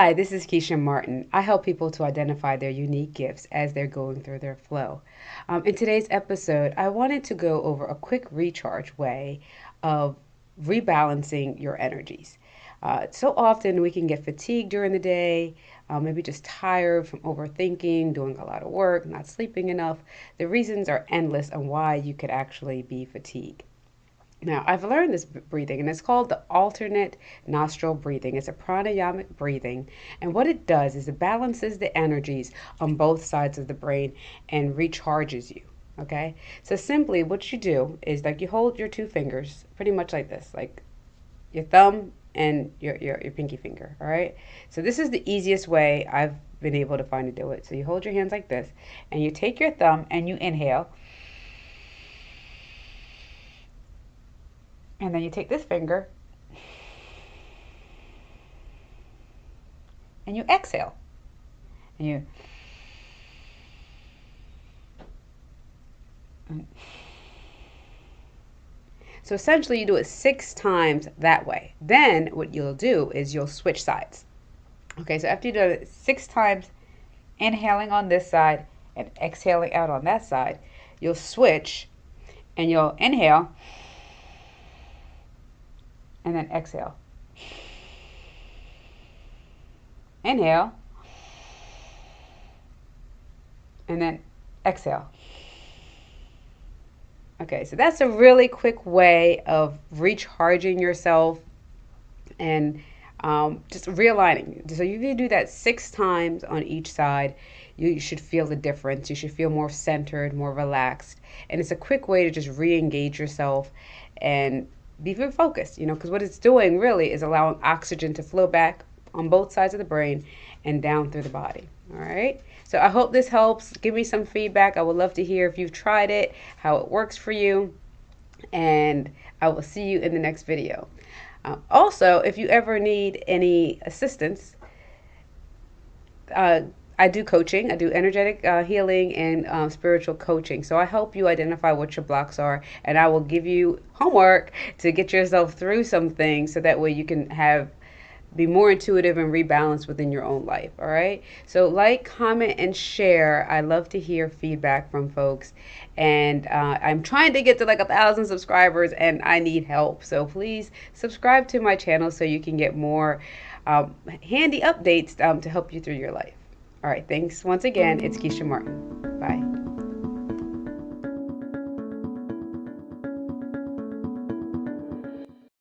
Hi, this is Keisha Martin. I help people to identify their unique gifts as they're going through their flow. Um, in today's episode, I wanted to go over a quick recharge way of rebalancing your energies. Uh, so often we can get fatigued during the day, uh, maybe just tired from overthinking, doing a lot of work, not sleeping enough. The reasons are endless on why you could actually be fatigued. Now, I've learned this breathing, and it's called the alternate nostril breathing. It's a pranayamic breathing, and what it does is it balances the energies on both sides of the brain and recharges you. Okay, so simply what you do is like you hold your two fingers pretty much like this, like your thumb and your, your, your pinky finger. All right, so this is the easiest way I've been able to find to do it. So you hold your hands like this, and you take your thumb and you inhale And then you take this finger and you exhale. And you So essentially you do it six times that way. Then what you'll do is you'll switch sides. Okay, so after you do it six times, inhaling on this side and exhaling out on that side, you'll switch and you'll inhale and then exhale. Inhale. And then exhale. Okay, so that's a really quick way of recharging yourself and um, just realigning. So you do that six times on each side, you should feel the difference. You should feel more centered, more relaxed. And it's a quick way to just re engage yourself and be very focused, you know, because what it's doing really is allowing oxygen to flow back on both sides of the brain and down through the body. All right. So I hope this helps. Give me some feedback. I would love to hear if you've tried it, how it works for you. And I will see you in the next video. Uh, also, if you ever need any assistance, uh, I do coaching. I do energetic uh, healing and um, spiritual coaching. So I help you identify what your blocks are, and I will give you homework to get yourself through some things, so that way you can have be more intuitive and rebalance within your own life. All right. So like, comment, and share. I love to hear feedback from folks, and uh, I'm trying to get to like a thousand subscribers, and I need help. So please subscribe to my channel so you can get more um, handy updates um, to help you through your life. All right, thanks once again. It's Keisha Martin. Bye.